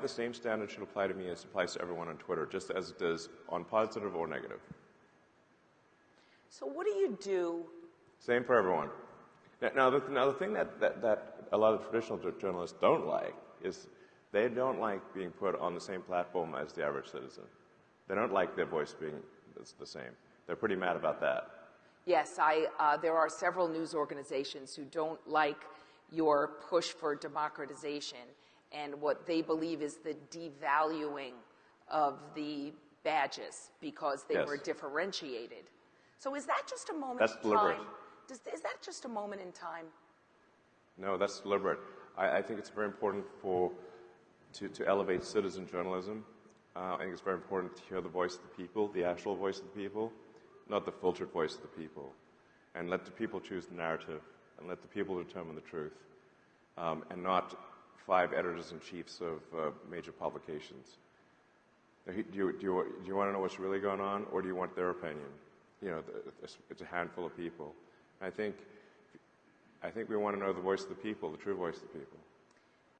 The same standard should apply to me as applies to everyone on Twitter, just as it does on positive or negative. So, what do you do? Same for everyone. Now, now, the, now the thing that, that, that a lot of traditional journalists don't like is they don't like being put on the same platform as the average citizen. They don't like their voice being the same. They're pretty mad about that. Yes, I, uh, there are several news organizations who don't like your push for democratization and what they believe is the devaluing of the badges because they Yes. were differentiated. So is that just a moment That's in deliberate. time? Does, is that just a moment in time? No, that's deliberate. I, I think it's very important for to, to elevate citizen journalism. Uh, I think it's very important to hear the voice of the people, the actual voice of the people, not the filtered voice of the people, and let the people choose the narrative, and let the people determine the truth, um, and not five editors in chiefs of uh, major publications. Do you, do, you, do you want to know what's really going on, or do you want their opinion? You know, it's a handful of people. I think I think we want to know the voice of the people, the true voice of the people.